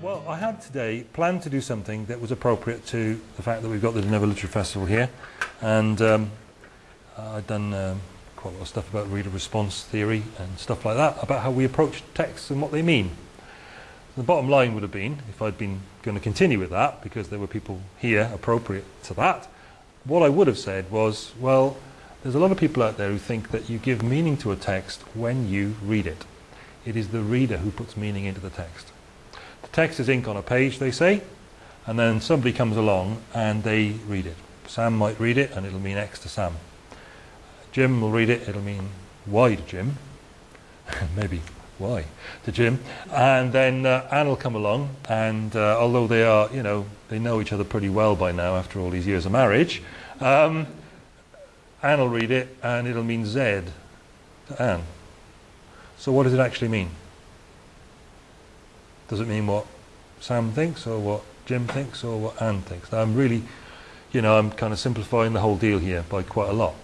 Well, I had today planned to do something that was appropriate to the fact that we've got the Geneva Literary Festival here, and um, I'd done um, quite a lot of stuff about reader response theory and stuff like that, about how we approach texts and what they mean. The bottom line would have been, if I'd been going to continue with that, because there were people here appropriate to that, what I would have said was, well, there's a lot of people out there who think that you give meaning to a text when you read it. It is the reader who puts meaning into the text. Text is ink on a page, they say, and then somebody comes along and they read it. Sam might read it and it'll mean X to Sam. Jim will read it, it'll mean Y to Jim. Maybe Y to Jim. And then uh, Anne will come along and uh, although they are, you know, they know each other pretty well by now after all these years of marriage, um, Anne will read it and it'll mean Z to Anne. So what does it actually mean? Does it mean what Sam thinks or what Jim thinks or what Anne thinks? Now I'm really, you know, I'm kind of simplifying the whole deal here by quite a lot.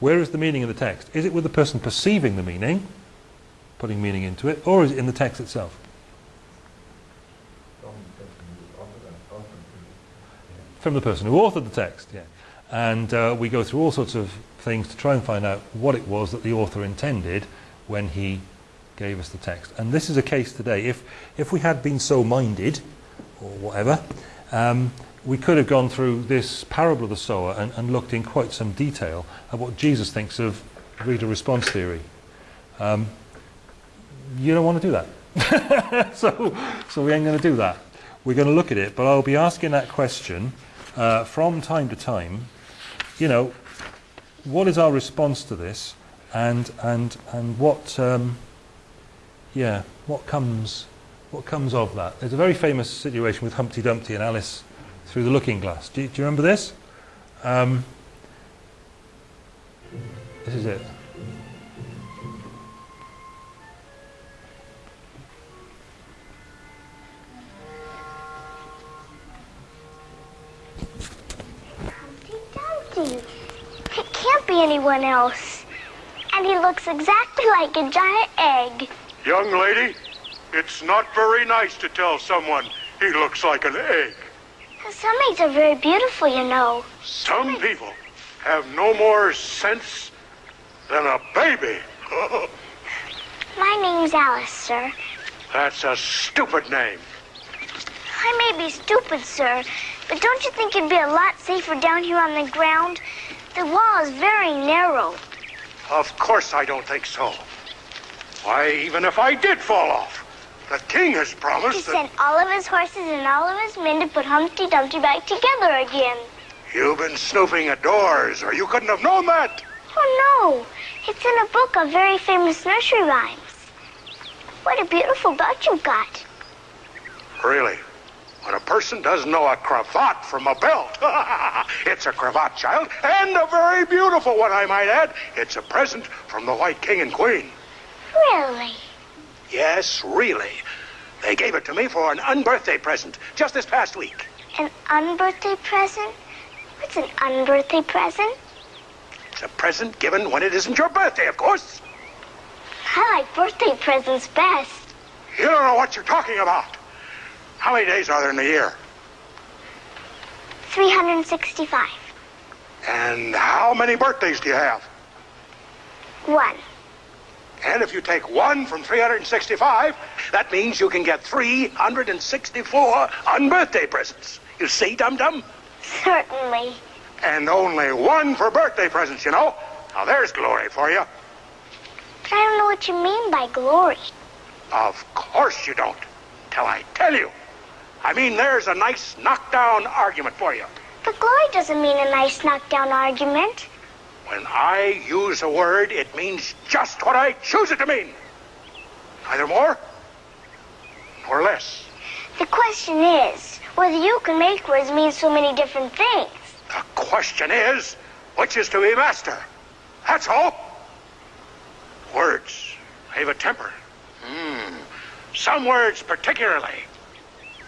Where is the meaning in the text? Is it with the person perceiving the meaning, putting meaning into it, or is it in the text itself? From the person who authored the text, yeah. And uh, we go through all sorts of things to try and find out what it was that the author intended when he gave us the text. And this is a case today. If, if we had been so minded, or whatever, um, we could have gone through this parable of the sower and, and, looked in quite some detail at what Jesus thinks of reader response theory. Um, you don't want to do that. so, so we ain't going to do that. We're going to look at it, but I'll be asking that question uh, from time to time. You know, what is our response to this, and and and what, um, yeah, what comes, what comes of that? There's a very famous situation with Humpty Dumpty and Alice through the Looking Glass. Do you, do you remember this? Um, this is it. Humpty Dumpty. It can't be anyone else. And he looks exactly like a giant egg. Young lady, it's not very nice to tell someone he looks like an egg. Some eggs are very beautiful, you know. Some people have no more sense than a baby. My name's Alice, sir. That's a stupid name. I may be stupid, sir, but don't you think it'd be a lot safer down here on the ground? The wall is very narrow. Of course I don't think so. Why, even if I did fall off, the king has promised He that... sent all of his horses and all of his men to put Humpty Dumpty back together again. You've been snooping at doors, or you couldn't have known that. Oh, no. It's in a book of very famous nursery rhymes. What a beautiful belt you've got. Really? When a person doesn't know a cravat from a belt, it's a cravat, child, and a very beautiful one, I might add. It's a present from the White King and Queen. Really? Yes, really. They gave it to me for an unbirthday present just this past week. An unbirthday present? What's an unbirthday present? It's a present given when it isn't your birthday, of course. I like birthday presents best. You don't know what you're talking about. How many days are there in a year? 365. And how many birthdays do you have? One. And if you take one from 365, that means you can get 364 unbirthday presents. You see, Dum Dum? Certainly. And only one for birthday presents, you know. Now there's glory for you. But I don't know what you mean by glory. Of course you don't. Till I tell you. I mean, there's a nice knockdown argument for you. But glory doesn't mean a nice knockdown argument. When I use a word, it means just what I choose it to mean. Neither more nor less. The question is whether you can make words mean so many different things. The question is, which is to be master? That's all. Words have a temper. Hmm. Some words particularly.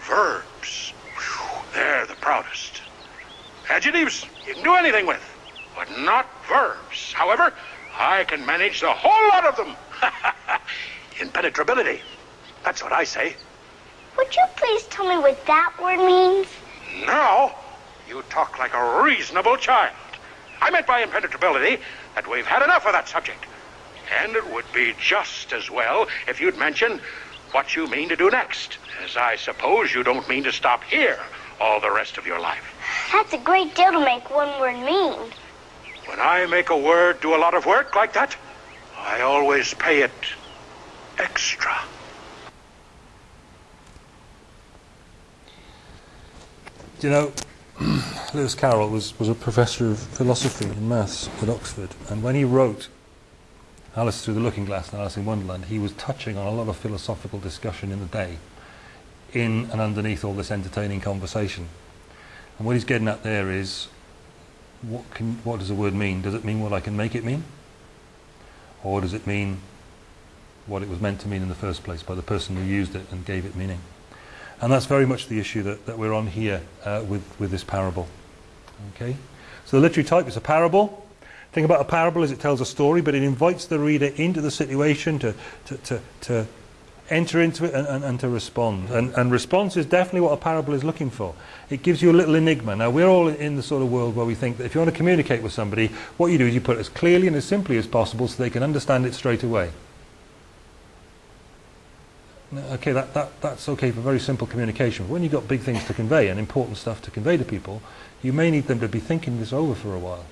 Verbs. Whew, they're the proudest. Adjectives you can do anything with, but not verbs. However, I can manage the whole lot of them. Impenetrability. That's what I say. Would you please tell me what that word means? Now, you talk like a reasonable child. I meant by impenetrability that we've had enough of that subject. And it would be just as well if you'd mention what you mean to do next, as I suppose you don't mean to stop here all the rest of your life. That's a great deal to make one word mean. When I make a word do a lot of work like that, I always pay it extra. Do you know, Lewis Carroll was, was a professor of philosophy and maths at Oxford, and when he wrote Alice Through the Looking Glass and Alice in Wonderland, he was touching on a lot of philosophical discussion in the day, in and underneath all this entertaining conversation. And what he's getting at there is, what, can, what does a word mean? Does it mean what I can make it mean? Or does it mean what it was meant to mean in the first place by the person who used it and gave it meaning? And that's very much the issue that, that we're on here uh, with, with this parable. Okay? So the literary type is a parable. Thing about a parable is it tells a story, but it invites the reader into the situation to, to, to, to enter into it and, and, and to respond. And, and response is definitely what a parable is looking for. It gives you a little enigma. Now, we're all in the sort of world where we think that if you want to communicate with somebody, what you do is you put it as clearly and as simply as possible so they can understand it straight away. Okay, that, that, that's okay for very simple communication. But when you've got big things to convey and important stuff to convey to people, you may need them to be thinking this over for a while.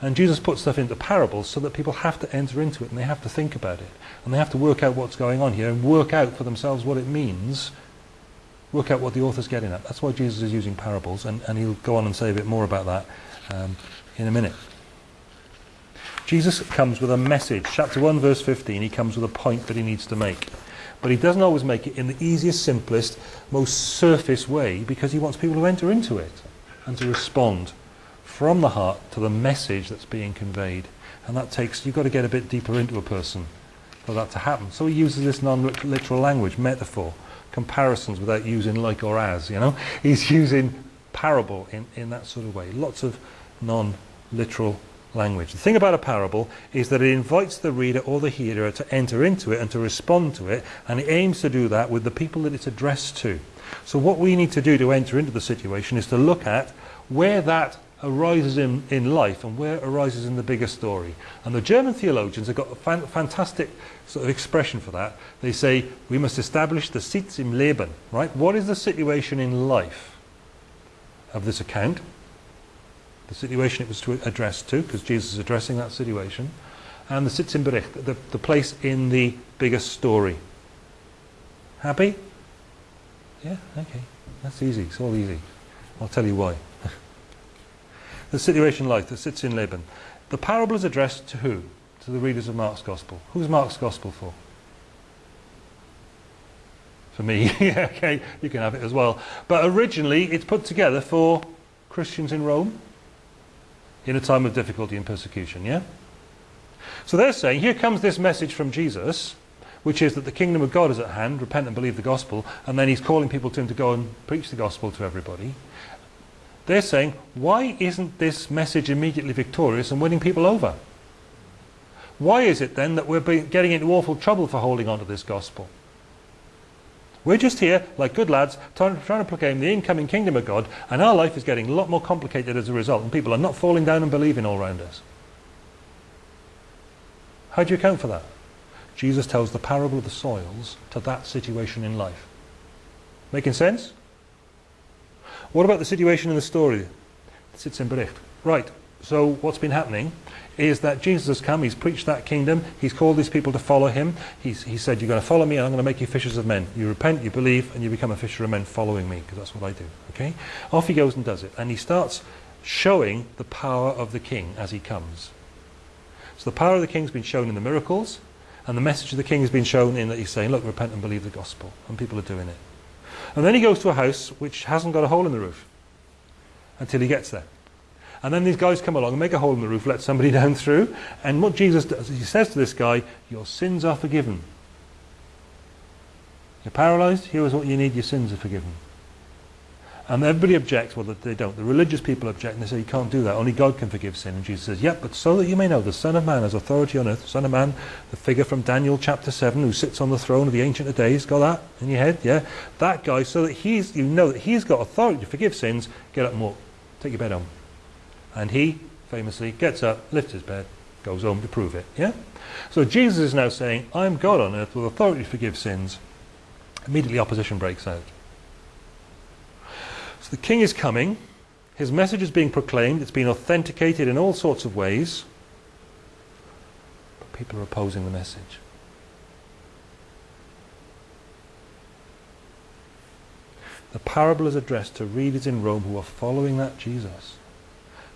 And Jesus puts stuff into parables so that people have to enter into it and they have to think about it. And they have to work out what's going on here and work out for themselves what it means. Work out what the author's getting at. That's why Jesus is using parables. And, and he'll go on and say a bit more about that um, in a minute. Jesus comes with a message. Chapter 1, verse 15, he comes with a point that he needs to make. But he doesn't always make it in the easiest, simplest, most surface way because he wants people to enter into it and to respond from the heart to the message that's being conveyed. And that takes, you've got to get a bit deeper into a person for that to happen. So he uses this non-literal language, metaphor, comparisons without using like or as, you know. He's using parable in, in that sort of way. Lots of non-literal language. The thing about a parable is that it invites the reader or the hearer to enter into it and to respond to it, and it aims to do that with the people that it's addressed to. So what we need to do to enter into the situation is to look at where that arises in, in life and where it arises in the bigger story. And the German theologians have got a fan, fantastic sort of expression for that. They say, we must establish the Sitz im Leben, right? What is the situation in life of this account? The situation it was to address to, because Jesus is addressing that situation. And the Sitz im Bericht, the, the place in the bigger story. Happy? Yeah, okay. That's easy. It's all easy. I'll tell you why the situation life that Sitz im Leben. The parable is addressed to who? To the readers of Mark's Gospel. Who's Mark's Gospel for? For me. okay, you can have it as well. But originally it's put together for Christians in Rome in a time of difficulty and persecution, yeah? So they're saying, here comes this message from Jesus, which is that the kingdom of God is at hand, repent and believe the gospel, and then he's calling people to him to go and preach the gospel to everybody. They're saying, why isn't this message immediately victorious and winning people over? Why is it then that we're getting into awful trouble for holding on to this gospel? We're just here, like good lads, trying, to proclaim the incoming kingdom of God, and our life is getting a lot more complicated as a result, and people are not falling down and believing all around us. How do you account for that? Jesus tells the parable of the soils to that situation in life. Making sense? What about the situation in the story? It Sitz im Bericht. Right, so what's been happening is that Jesus has come, he's preached that kingdom, he's called these people to follow him. He's, he said, you're going to follow me and I'm going to make you fishers of men. You repent, you believe, and you become a fisher of men following me, because that's what I do. Okay? Off he goes and does it. And he starts showing the power of the king as he comes. So the power of the king's been shown in the miracles, and the message of the king has been shown in that he's saying, look, repent and believe the gospel. And people are doing it. And then he goes to a house which hasn't got a hole in the roof until he gets there. And then these guys come along make a hole in the roof, let somebody down through. And what Jesus does, he says to this guy, Your sins are forgiven. You're paralyzed, here's what you need, your sins are forgiven. And everybody objects, well, they don't. The religious people object and they say, you can't do that. Only God can forgive sin. And Jesus says, yep, but so that you may know, the Son of Man has authority on earth. Son of Man, the figure from Daniel chapter 7, who sits on the throne of the Ancient of Days. Got that in your head? Yeah? That guy, so that he's, you know that he's got authority to forgive sins, get up and walk. Take your bed home. And he, famously, gets up, lifts his bed, goes home to prove it. Yeah? So Jesus is now saying, I'm God on earth with authority to forgive sins. Immediately opposition breaks out. So the king is coming. His message is being proclaimed. It's been authenticated in all sorts of ways. But people are opposing the message. The parable is addressed to readers in Rome who are following that Jesus,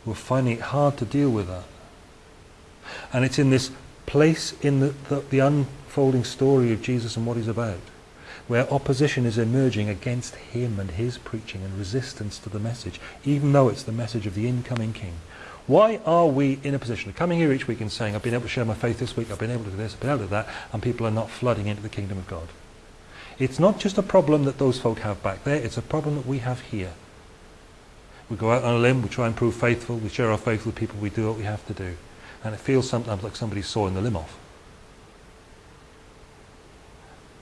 who are finding it hard to deal with that. And it's in this place in the, the, the unfolding story of Jesus and what he's about where opposition is emerging against him and his preaching and resistance to the message, even though it's the message of the incoming king. Why are we in a position of coming here each week and saying, I've been able to share my faith this week, I've been able to do this, I've been able to do that, and people are not flooding into the kingdom of God? It's not just a problem that those folk have back there, it's a problem that we have here. We go out on a limb, we try and prove faithful, we share our faith with people, we do what we have to do. And it feels sometimes like somebody's sawing the limb off.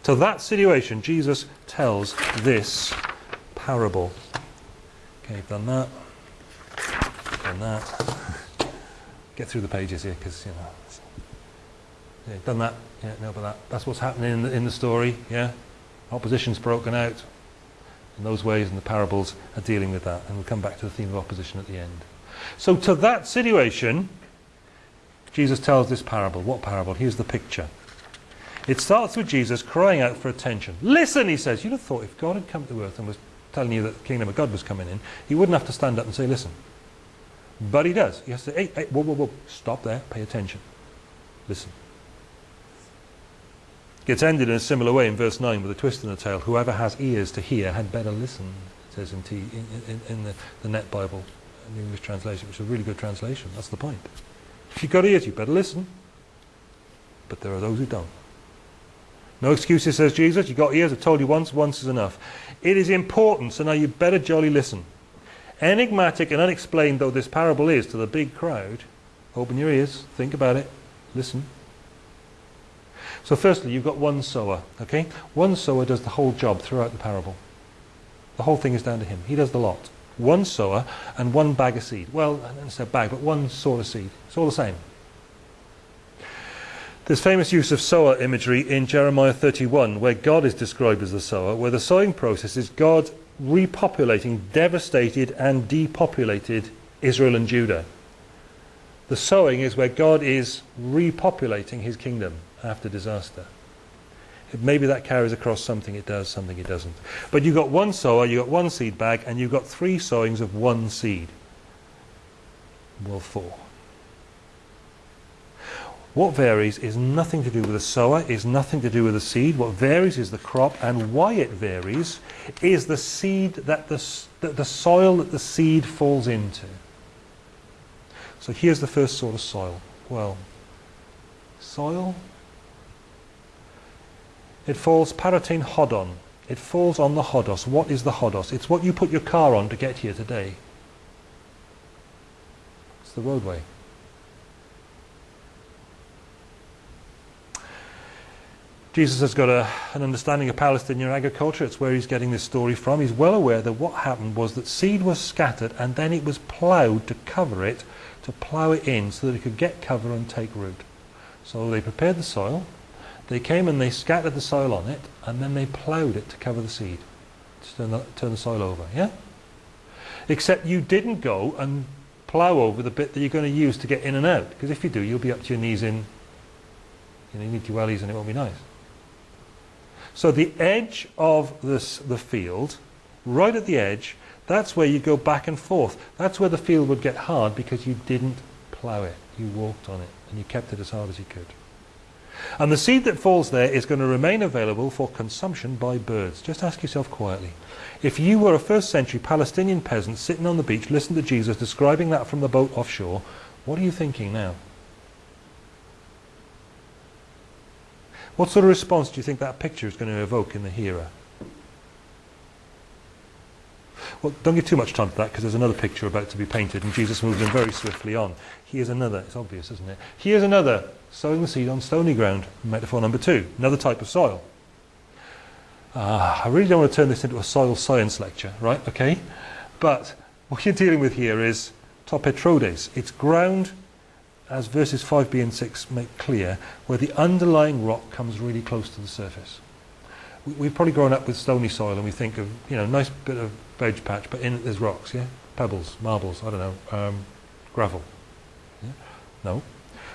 So that situation, Jesus tells this parable. Okay, done that. Done that. Get through the pages here, because you know. Yeah, done that. Yeah, no, but that. That's what's happening in the, in the story. Yeah, opposition's broken out in those ways, and the parables are dealing with that. And we'll come back to the theme of opposition at the end. So to that situation, Jesus tells this parable. What parable? Here's the picture. It starts with Jesus crying out for attention. Listen, he says. You'd have thought if God had come to earth and was telling you that the kingdom of God was coming in, he wouldn't have to stand up and say, listen. But he does. He has to say, hey, hey, whoa, whoa, whoa, stop there, pay attention. Listen. Gets ended in a similar way in verse 9 with a twist in the tail. Whoever has ears to hear had better listen, says in, T, in, in, in the, the Net Bible, the English translation, which is a really good translation. That's the point. If you've got ears, you better listen. But there are those who don't. No excuses, says Jesus. You've got ears. I've told you once. Once is enough. It is important, so now you better jolly listen. Enigmatic and unexplained though this parable is to the big crowd, open your ears, think about it, listen. So firstly, you've got one sower, okay? One sower does the whole job throughout the parable. The whole thing is down to him. He does the lot. One sower and one bag of seed. Well, I don't say bag, but one sort of seed. It's all the same. There's famous use of sower imagery in Jeremiah 31, where God is described as the sower, where the sowing process is God repopulating devastated and depopulated Israel and Judah. The sowing is where God is repopulating his kingdom after disaster. Maybe that carries across something it does, something it doesn't. But you've got one sower, you've got one seed bag, and you've got three sowings of one seed. Well, four. What varies is nothing to do with the sower, is nothing to do with the seed. What varies is the crop, and why it varies is the seed that the, that the soil that the seed falls into. So here's the first sort of soil. Well, soil. It falls paratin hodon. It falls on the hodos. What is the hodos? It's what you put your car on to get here today. It's the roadway. Jesus has got a, an understanding of Palestinian agriculture. It's where he's getting this story from. He's well aware that what happened was that seed was scattered and then it was ploughed to cover it, to plough it in so that it could get cover and take root. So they prepared the soil. They came and they scattered the soil on it and then they ploughed it to cover the seed, to turn the, turn the soil over. Yeah? Except you didn't go and plough over the bit that you're going to use to get in and out. Because if you do, you'll be up to your knees in, you know, you need your wellies and it won't be nice. So the edge of this, the field, right at the edge, that's where you go back and forth. That's where the field would get hard because you didn't plough it. You walked on it and you kept it as hard as you could. And the seed that falls there is going to remain available for consumption by birds. Just ask yourself quietly. If you were a first century Palestinian peasant sitting on the beach, listening to Jesus describing that from the boat offshore, what are you thinking now? What sort of response do you think that picture is going to evoke in the hearer? Well, don't give too much time to that because there's another picture about to be painted and Jesus moves them very swiftly on. Here's another, it's obvious, isn't it? Here's another, sowing the seed on stony ground, metaphor number two, another type of soil. Uh, I really don't want to turn this into a soil science lecture, right? Okay? But what you're dealing with here is topetrodes. It's ground, as verses 5b and 6 make clear, where the underlying rock comes really close to the surface. We, we've probably grown up with stony soil and we think of, you know, nice bit of veg patch, but in it there's rocks, yeah? Pebbles, marbles, I don't know, um, gravel. Yeah? No.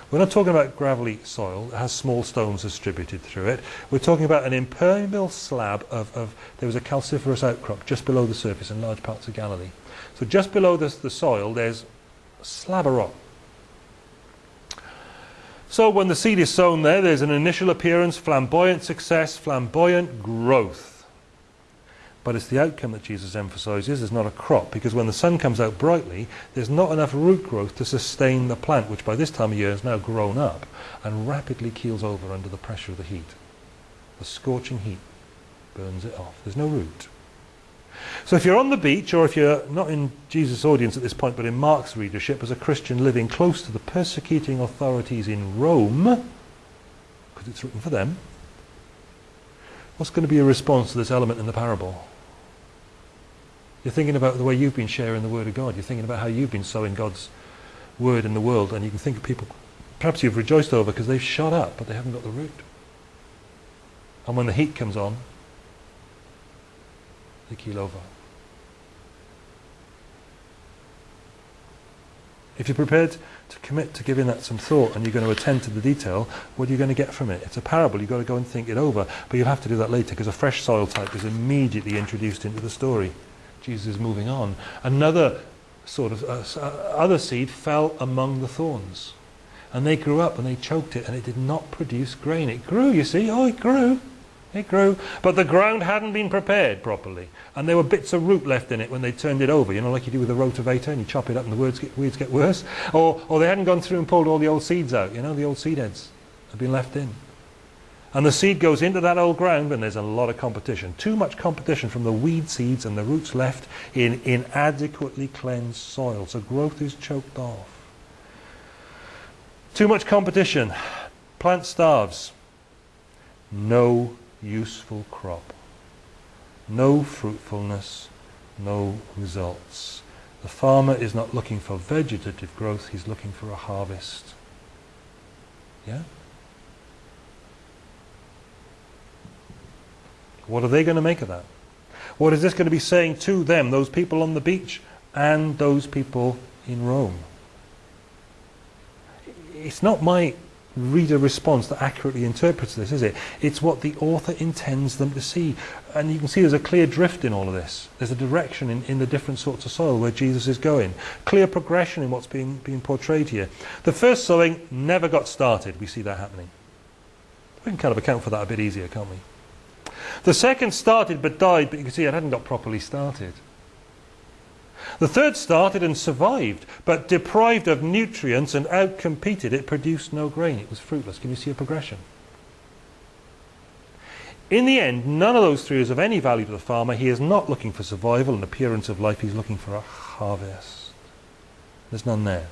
We're not talking about gravelly soil that has small stones distributed through it. We're talking about an impermeable slab of, of there was a calciferous outcrop just below the surface in large parts of Galilee. So just below this, the soil, there's a slab of rock. So when the seed is sown there, there's an initial appearance, flamboyant success, flamboyant growth. But it's the outcome that Jesus emphasizes. There's not a crop, because when the sun comes out brightly, there's not enough root growth to sustain the plant, which by this time of year has now grown up and rapidly keels over under the pressure of the heat. The scorching heat burns it off. There's no root. So if you're on the beach, or if you're not in Jesus' audience at this point, but in Mark's readership, as a Christian living close to the persecuting authorities in Rome, because it's written for them, what's going to be your response to this element in the parable? You're thinking about the way you've been sharing the Word of God. You're thinking about how you've been sowing God's Word in the world, and you can think of people perhaps you've rejoiced over because they've shot up, but they haven't got the root. And when the heat comes on, they keel over. If you're prepared to commit to giving that some thought and you're going to attend to the detail, what are you going to get from it? It's a parable, you've got to go and think it over, but you'll have to do that later because a fresh soil type is immediately introduced into the story. Jesus is moving on. Another sort of uh, uh, other seed fell among the thorns. And they grew up and they choked it and it did not produce grain. It grew, you see. Oh, it grew. It grew. But the ground hadn't been prepared properly. And there were bits of root left in it when they turned it over, you know, like you do with a rotavator and you chop it up and the weeds get, weeds get worse. Or, or they hadn't gone through and pulled all the old seeds out, you know, the old seed heads had been left in. And the seed goes into that old ground and there's a lot of competition. Too much competition from the weed seeds and the roots left in inadequately cleansed soil. So growth is choked off. Too much competition. Plant starves. No useful crop. No fruitfulness. No results. The farmer is not looking for vegetative growth, he's looking for a harvest. Yeah? What are they going to make of that? What is this going to be saying to them, those people on the beach and those people in Rome? It's not my reader response that accurately interprets this, is it? It's what the author intends them to see. And you can see there's a clear drift in all of this. There's a direction in, in the different sorts of soil where Jesus is going. Clear progression in what's being, being portrayed here. The first sowing never got started. We see that happening. We can kind of account for that a bit easier, can't we? The second started but died, but you can see it hadn't got properly started. The third started and survived, but deprived of nutrients and outcompeted, it produced no grain. It was fruitless. Can you see a progression? In the end, none of those three is of any value to the farmer. He is not looking for survival and appearance of life. He's looking for a harvest. There's none there.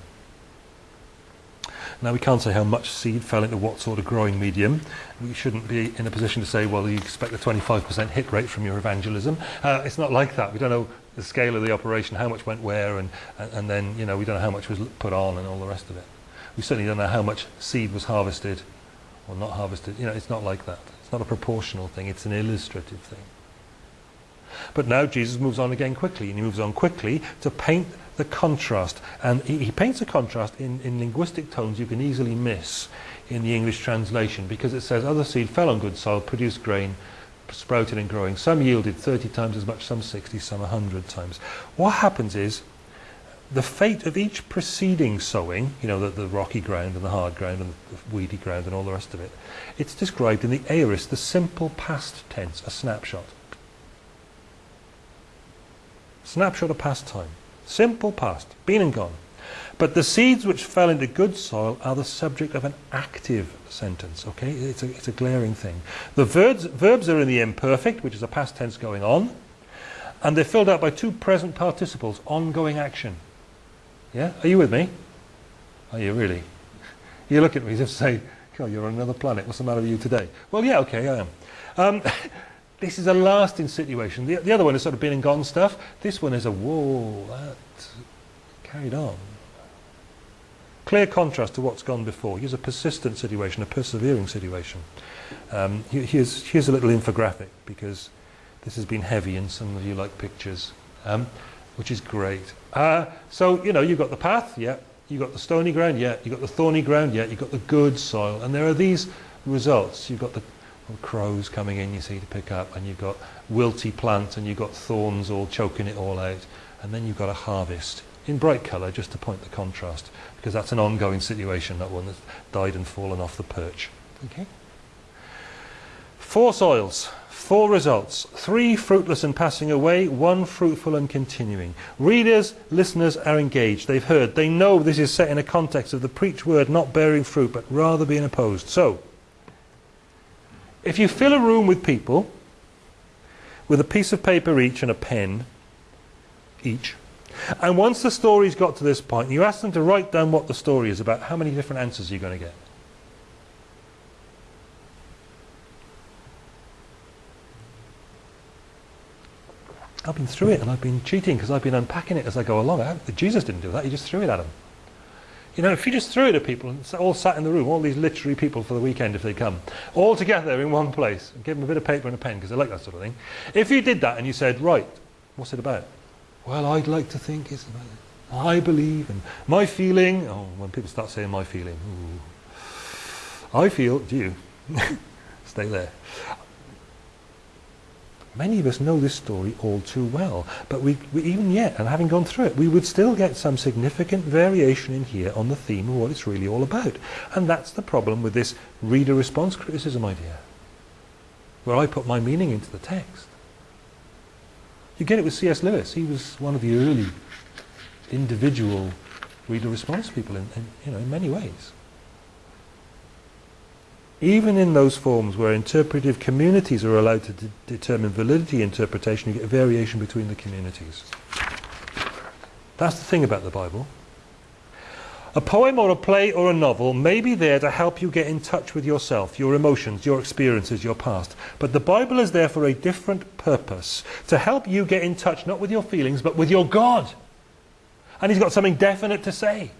Now we can't say how much seed fell into what sort of growing medium. We shouldn't be in a position to say, well, you expect a 25% hit rate from your evangelism. Uh, it's not like that. We don't know the scale of the operation, how much went where, and, and, then you know we don't know how much was put on and all the rest of it. We certainly don't know how much seed was harvested or not harvested. You know, it's not like that. It's not a proportional thing. It's an illustrative thing. But now Jesus moves on again quickly, and he moves on quickly to paint the contrast. And he, he, paints a contrast in, in linguistic tones you can easily miss in the English translation because it says, Other seed fell on good soil, produced grain, sprouted and growing. Some yielded 30 times as much, some 60, some 100 times. What happens is, the fate of each preceding sowing, you know, the, the rocky ground and the hard ground and the weedy ground and all the rest of it, it's described in the aorist, the simple past tense, a snapshot. Snapshot of past time. Simple past, been and gone. But the seeds which fell into good soil are the subject of an active sentence, okay? It's a, it's a glaring thing. The verbs, verbs are in the imperfect, which is a past tense going on. And they're filled out by two present participles, ongoing action. Yeah? Are you with me? Are you really? You look at me as if to say, oh, you're on another planet. What's the matter with you today? Well, yeah, okay, I am. Um, this is a lasting situation. The, the other one is sort of been and gone stuff. This one is a, whoa, that carried on. Clear contrast to what's gone before. Here's a persistent situation, a persevering situation. Um, here's, here's a little infographic because this has been heavy and some of you like pictures, um, which is great. Uh, so, you know, you've got the path, yeah. You've got the stony ground, yeah. You've got the thorny ground, yeah. You've got the good soil. And there are these results. You've got the crows coming in, you see, to pick up. And you've got wilty plants and you've got thorns all choking it all out. And then you've got a harvest in bright colour just to point the contrast because that's an ongoing situation, not one that's died and fallen off the perch. Okay? Four soils, four results, three fruitless and passing away, one fruitful and continuing. Readers, listeners are engaged. They've heard. They know this is set in a context of the preached word not bearing fruit, but rather being opposed. So, if you fill a room with people with a piece of paper each and a pen each, and once the story's got to this point, you ask them to write down what the story is about, how many different answers are you going to get? I've been through it and I've been cheating because I've been unpacking it as I go along. Jesus didn't do that, he just threw it at them. You know, if you just threw it at people and all sat in the room, all these literary people for the weekend if they come, all together in one place, and give them a bit of paper and a pen because they like that sort of thing. If you did that and you said, right, what's it about? Well, I'd like to think it's I believe and my feeling. Oh, when people start saying my feeling, ooh, I feel. Do you? Stay there. Many of us know this story all too well, but we, we, even yet, and having gone through it, we would still get some significant variation in here on the theme of what it's really all about. And that's the problem with this reader response criticism idea, where I put my meaning into the text. You get it with C.S. Lewis. He was one of the early individual reader response people in, in, you know, in many ways. Even in those forms where interpretive communities are allowed to de determine validity interpretation, you get variation between the communities. That's the thing about the Bible. A poem or a play or a novel may be there to help you get in touch with yourself, your emotions, your experiences, your past. But the Bible is there for a different purpose. To help you get in touch not with your feelings, but with your God. And He's got something definite to say.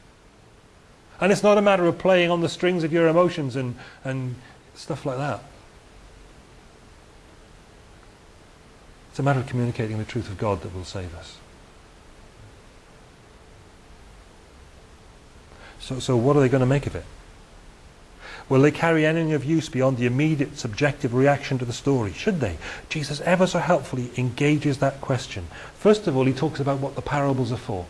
And it's not a matter of playing on the strings of your emotions and, and stuff like that. It's a matter of communicating the truth of God that will save us. So, so what are they going to make of it? Will they carry anything of use beyond the immediate subjective reaction to the story? Should they? Jesus ever so helpfully engages that question. First of all, he talks about what the parables are for.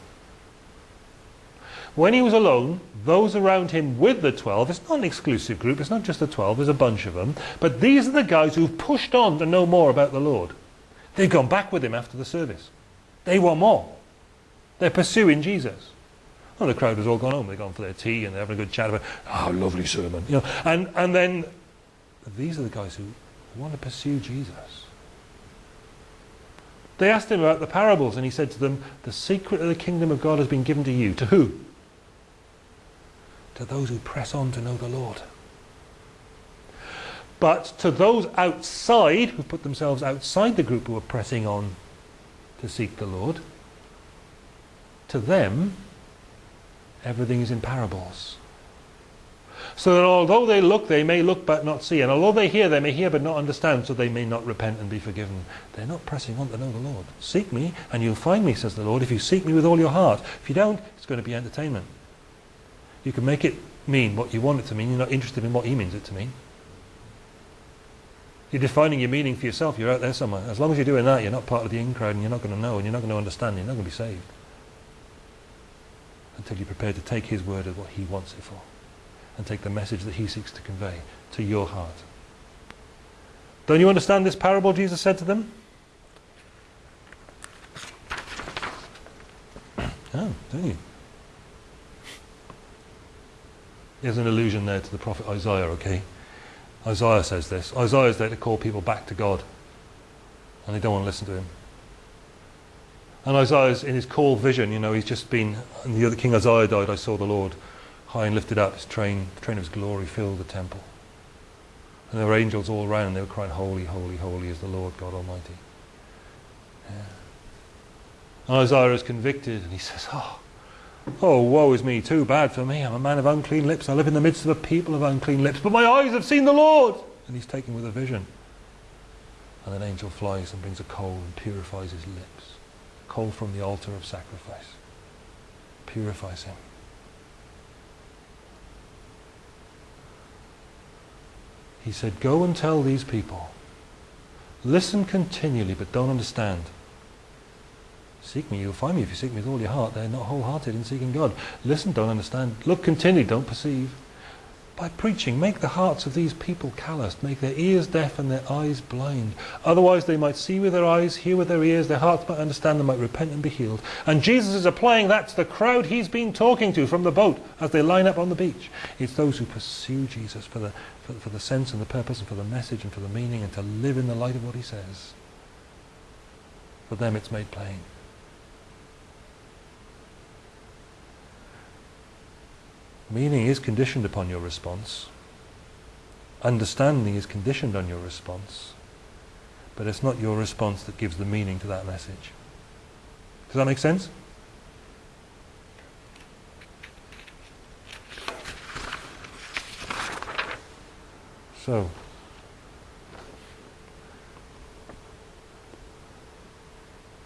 When he was alone, those around him with the 12, it's not an exclusive group, it's not just the 12, there's a bunch of them, but these are the guys who've pushed on to know more about the Lord. They've gone back with him after the service. They want more. They're pursuing Jesus. The crowd has all gone home. They've gone for their tea and they're having a good chat about, oh, lovely sermon. You know, and, and then these are the guys who want to pursue Jesus. They asked him about the parables and he said to them, the secret of the kingdom of God has been given to you. To who? To those who press on to know the Lord. But to those outside, who put themselves outside the group who are pressing on to seek the Lord, to them, everything is in parables. So that although they look, they may look but not see. And although they hear, they may hear but not understand, so they may not repent and be forgiven. They're not pressing on to know the Lord. Seek me, and you'll find me, says the Lord, if you seek me with all your heart. If you don't, it's going to be entertainment. You can make it mean what you want it to mean. You're not interested in what he means it to mean. You're defining your meaning for yourself. You're out there somewhere. As long as you're doing that, you're not part of the in crowd, and you're not going to know, and you're not going to understand, and you're not going to be saved until you're prepared to take his word as what he wants it for and take the message that he seeks to convey to your heart. Don't you understand this parable Jesus said to them? Oh, don't you? There's an allusion there to the prophet Isaiah, okay? Isaiah says this. Isaiah is there to call people back to God. And they don't want to listen to him. And Isaiah's in his call vision, you know, he's just been, and the other King Uzziah died, I saw the Lord high and lifted up, his train, the train of his glory filled the temple. And there were angels all around and they were crying, Holy, holy, holy is the Lord God Almighty. Yeah. And Isaiah is convicted and he says, Oh, oh, woe is me, too bad for me. I'm a man of unclean lips. I live in the midst of a people of unclean lips, but my eyes have seen the Lord. And he's taken with a vision. And an angel flies and brings a coal and purifies his lips. Coal from the altar of sacrifice. Purifies him. He said, Go and tell these people. Listen continually, but don't understand. Seek me, you'll find me if you seek me with all your heart. They're not wholehearted in seeking God. Listen, don't understand. Look continually, don't perceive. By preaching, make the hearts of these people calloused, make their ears deaf and their eyes blind. Otherwise they might see with their eyes, hear with their ears, their hearts might understand, and might repent and be healed. And Jesus is applying that to the crowd he's been talking to from the boat as they line up on the beach. It's those who pursue Jesus for the, for, for the sense and the purpose and for the message and for the meaning and to live in the light of what he says. For them it's made plain. Meaning is conditioned upon your response. Understanding is conditioned on your response. But it's not your response that gives the meaning to that message. Does that make sense? So,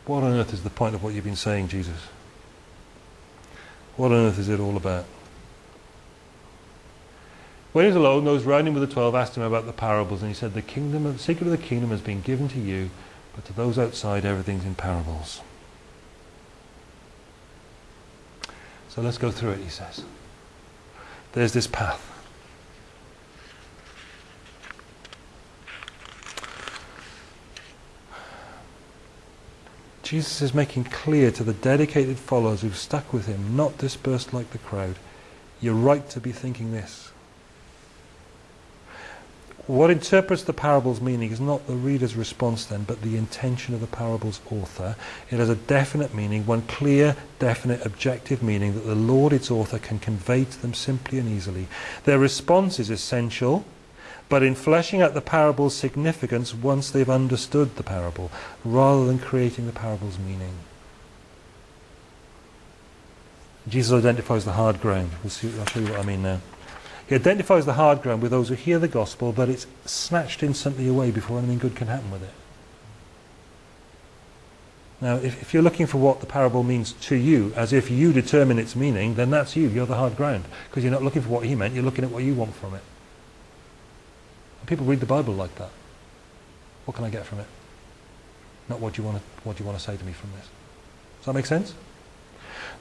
what on earth is the point of what you've been saying, Jesus? What on earth is it all about? When he was alone, those round him with the twelve asked him about the parables, and he said, The kingdom, the secret of the kingdom has been given to you, but to those outside, everything's in parables. So let's go through it, he says. There's this path. Jesus is making clear to the dedicated followers who've stuck with him, not dispersed like the crowd, you're right to be thinking this. What interprets the parable's meaning is not the reader's response then, but the intention of the parable's author. It has a definite meaning, one clear, definite, objective meaning that the Lord, its author, can convey to them simply and easily. Their response is essential, but in fleshing out the parable's significance once they've understood the parable, rather than creating the parable's meaning. Jesus identifies the hard ground. We'll see, I'll show you what I mean now. He identifies the hard ground with those who hear the gospel, but it's snatched instantly away before anything good can happen with it. Now, if, if, you're looking for what the parable means to you, as if you determine its meaning, then that's you. You're the hard ground. Because you're not looking for what he meant, you're looking at what you want from it. And people read the Bible like that. What can I get from it? Not what do you want to, what do you want to say to me from this. Does that make sense?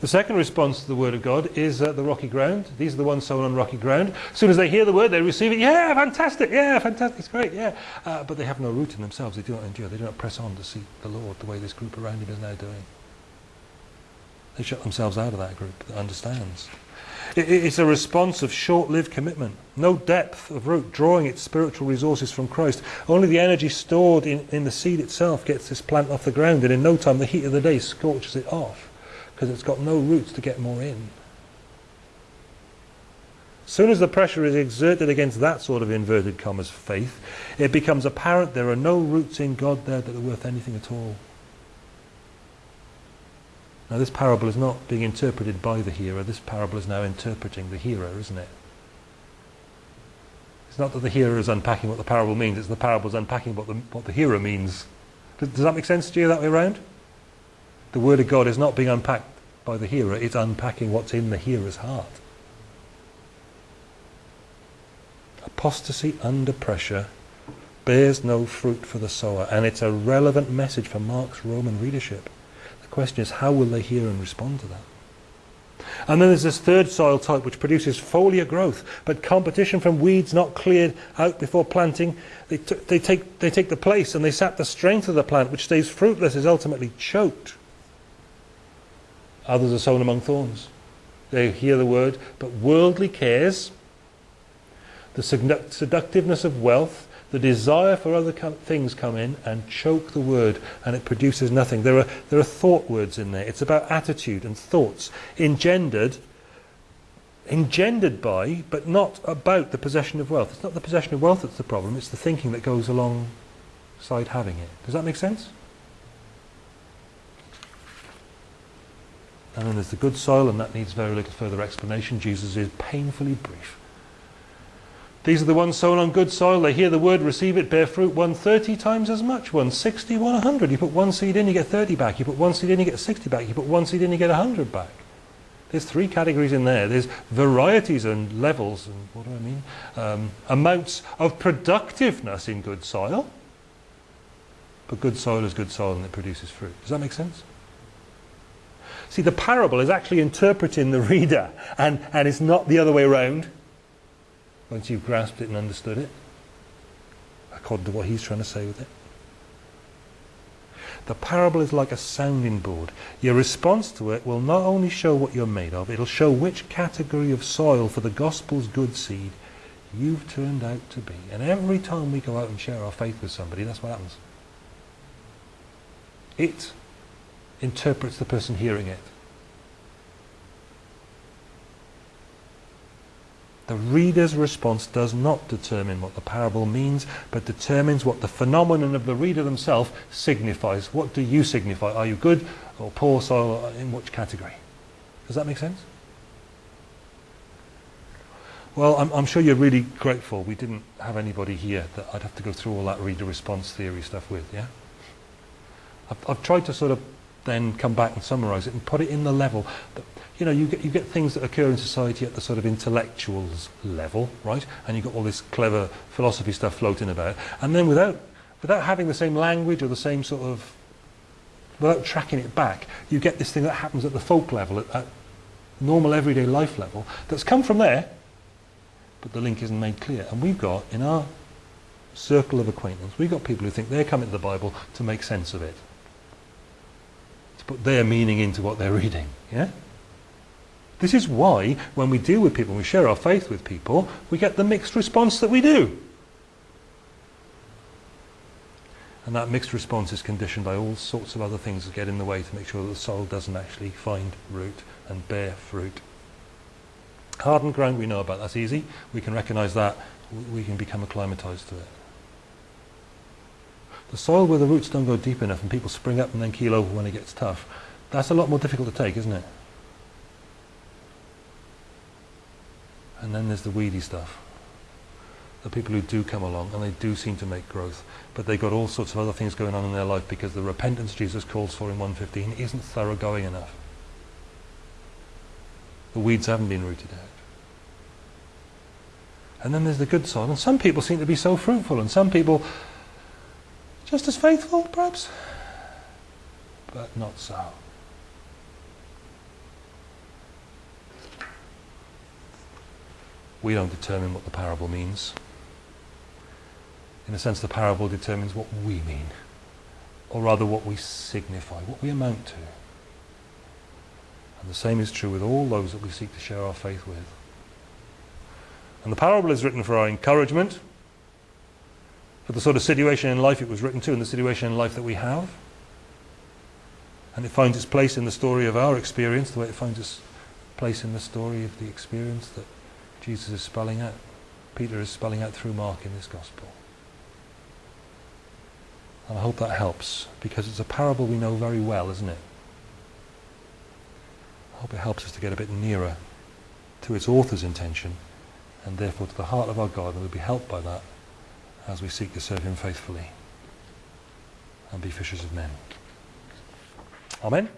The second response to the word of God is uh, the rocky ground. These are the ones sown on rocky ground. As soon as they hear the word, they receive it. Yeah, fantastic. Yeah, fantastic. It's great. Yeah. Uh, but they have no root in themselves. They do not endure. They do not press on to seek the Lord the way this group around him is now doing. They shut themselves out of that group that understands. It, it's a response of short-lived commitment. No depth of root, drawing its spiritual resources from Christ. Only the energy stored in, in the seed itself gets this plant off the ground, and in no time the heat of the day scorches it off because it's got no roots to get more in. As soon as the pressure is exerted against that sort of inverted commas faith, it becomes apparent there are no roots in God there that are worth anything at all. Now this parable is not being interpreted by the hearer, this parable is now interpreting the hearer, isn't it? It's not that the hearer is unpacking what the parable means, it's the parable is unpacking what the, what the hearer means. Does, does that make sense to you that way around? The Word of God is not being unpacked by the hearer, it's unpacking what's in the hearer's heart. Apostasy under pressure bears no fruit for the sower, and it's a relevant message for Mark's Roman readership. The question is, how will they hear and respond to that? And then there's this third soil type which produces foliar growth, but competition from weeds not cleared out before planting, they, they, take, they take the place and they sap the strength of the plant, which stays fruitless, is ultimately choked. Others are sown among thorns. They hear the word, but worldly cares, the seductiveness of wealth, the desire for other things come in and choke the word and it produces nothing. There are, there are thought words in there. It's about attitude and thoughts engendered engendered by, but not about the possession of wealth. It's not the possession of wealth that's the problem, it's the thinking that goes alongside having it. Does that make sense? And then there's the good soil, and that needs very little further explanation. Jesus is painfully brief. These are the ones sown on good soil. They hear the word, receive it, bear fruit. One 30 times as much, one 60, one 100. You put one seed in, you get 30 back. You put one seed in, you get 60 back. You put one seed in, you get 100 back. There's three categories in there. There's varieties and levels, and what do I mean? Um, amounts of productiveness in good soil. But good soil is good soil and it produces fruit. Does that make sense? See, the parable is actually interpreting the reader, and, and it's not the other way around once you've grasped it and understood it, according to what he's trying to say with it. The parable is like a sounding board. Your response to it will not only show what you're made of, it'll show which category of soil for the gospel's good seed you've turned out to be. And every time we go out and share our faith with somebody, that's what happens. It interprets the person hearing it. The reader's response does not determine what the parable means, but determines what the phenomenon of the reader themselves signifies. What do you signify? Are you good or poor soil? In which category? Does that make sense? Well, I'm, I'm, sure you're really grateful we didn't have anybody here that I'd have to go through all that reader response theory stuff with, yeah? I've, I've tried to sort of then come back and summarize it and put it in the level that you know, you get, you get things that occur in society at the sort of intellectuals level, right? And you've got all this clever philosophy stuff floating about. And then without, without having the same language or the same sort of, without tracking it back, you get this thing that happens at the folk level, at, at normal everyday life level, that's come from there, but the link isn't made clear. And we've got, in our circle of acquaintance, we've got people who think they're coming to the Bible to make sense of it. To put their meaning into what they're reading, yeah? This is why, when we deal with people, we share our faith with people, we get the mixed response that we do. And that mixed response is conditioned by all sorts of other things that get in the way to make sure that the soul doesn't actually find root and bear fruit. Hardened ground, we know about. That's easy. We can recognize that. We can become acclimatized to it. The soil where the roots don't go deep enough and people spring up and then keel over when it gets tough, that's a lot more difficult to take, isn't it? And then there's the weedy stuff. The people who do come along and they do seem to make growth, but they've got all sorts of other things going on in their life because the repentance Jesus calls for in 115 isn't thoroughgoing enough. The weeds haven't been rooted out. And then there's the good soil. And some people seem to be so fruitful, and some people just as faithful, perhaps, but not so. we don't determine what the parable means. In a sense, the parable determines what we mean, or rather what we signify, what we amount to. And the same is true with all those that we seek to share our faith with. And the parable is written for our encouragement, for the sort of situation in life it was written to, and the situation in life that we have. And it finds its place in the story of our experience, the way it finds its place in the story of the experience that Jesus is spelling out, Peter is spelling out through Mark in this gospel. And I hope that helps, because it's a parable we know very well, isn't it? I hope it helps us to get a bit nearer to its author's intention, and therefore to the heart of our God, and we'll be helped by that as we seek to serve him faithfully and be fishers of men. Amen.